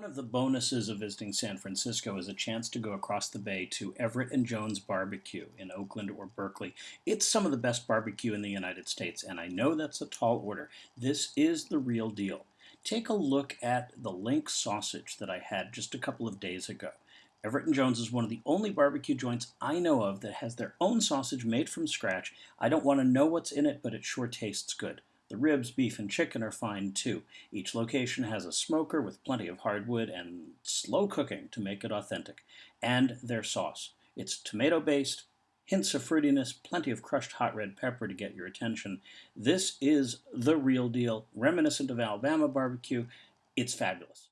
One of the bonuses of visiting San Francisco is a chance to go across the bay to Everett and Jones Barbecue in Oakland or Berkeley. It's some of the best barbecue in the United States, and I know that's a tall order. This is the real deal. Take a look at the link sausage that I had just a couple of days ago. Everett and Jones is one of the only barbecue joints I know of that has their own sausage made from scratch. I don't want to know what's in it, but it sure tastes good. The ribs, beef, and chicken are fine too. Each location has a smoker with plenty of hardwood and slow cooking to make it authentic. And their sauce. It's tomato based, hints of fruitiness, plenty of crushed hot red pepper to get your attention. This is the real deal, reminiscent of Alabama barbecue. It's fabulous.